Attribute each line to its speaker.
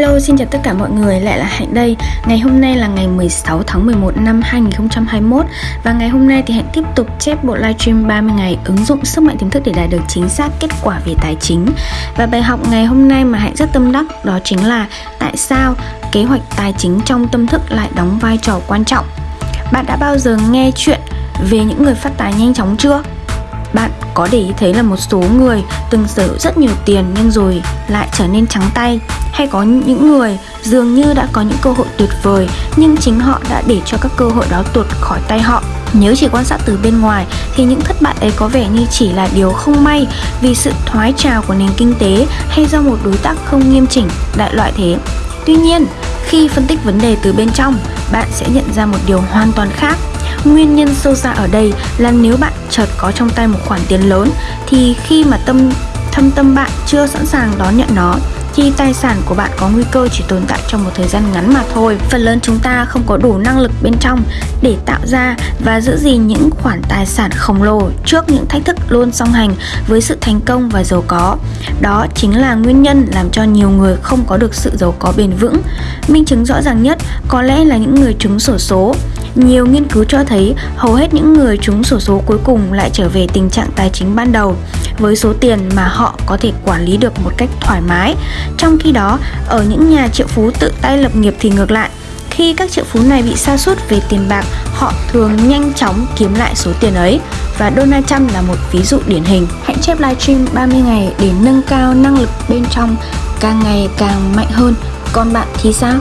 Speaker 1: Hello, xin chào tất cả mọi người, lại là Hạnh đây. Ngày hôm nay là ngày 16 tháng 11 năm 2021 Và ngày hôm nay thì Hạnh tiếp tục chép bộ livestream 30 ngày ứng dụng sức mạnh tiềm thức để đạt được chính xác kết quả về tài chính. Và bài học ngày hôm nay mà Hạnh rất tâm đắc đó chính là tại sao kế hoạch tài chính trong tâm thức lại đóng vai trò quan trọng. Bạn đã bao giờ nghe chuyện về những người phát tài nhanh chóng chưa? Bạn có để ý thấy là một số người từng sở hữu rất nhiều tiền nhưng rồi lại trở nên trắng tay? Hay có những người dường như đã có những cơ hội tuyệt vời nhưng chính họ đã để cho các cơ hội đó tuột khỏi tay họ? Nếu chỉ quan sát từ bên ngoài thì những thất bại ấy có vẻ như chỉ là điều không may vì sự thoái trào của nền kinh tế hay do một đối tác không nghiêm chỉnh đại loại thế. Tuy nhiên, khi phân tích vấn đề từ bên trong, bạn sẽ nhận ra một điều hoàn toàn khác. Nguyên nhân sâu xa ở đây là nếu bạn chợt có trong tay một khoản tiền lớn, thì khi mà tâm, thâm tâm bạn chưa sẵn sàng đón nhận nó, thì tài sản của bạn có nguy cơ chỉ tồn tại trong một thời gian ngắn mà thôi. Phần lớn chúng ta không có đủ năng lực bên trong để tạo ra và giữ gìn những khoản tài sản khổng lồ trước những thách thức luôn song hành với sự thành công và giàu có. Đó chính là nguyên nhân làm cho nhiều người không có được sự giàu có bền vững. Minh chứng rõ ràng nhất có lẽ là những người trúng sổ số nhiều nghiên cứu cho thấy hầu hết những người trúng sổ số cuối cùng lại trở về tình trạng tài chính ban đầu với số tiền mà họ có thể quản lý được một cách thoải mái. Trong khi đó, ở những nhà triệu phú tự tay lập nghiệp thì ngược lại, khi các triệu phú này bị sa sút về tiền bạc, họ thường nhanh chóng kiếm lại số tiền ấy. Và Donald Trump là một ví dụ điển hình. Hãy chép livestream 30 ngày để nâng cao năng lực bên trong càng ngày càng mạnh hơn. Còn bạn thì sao?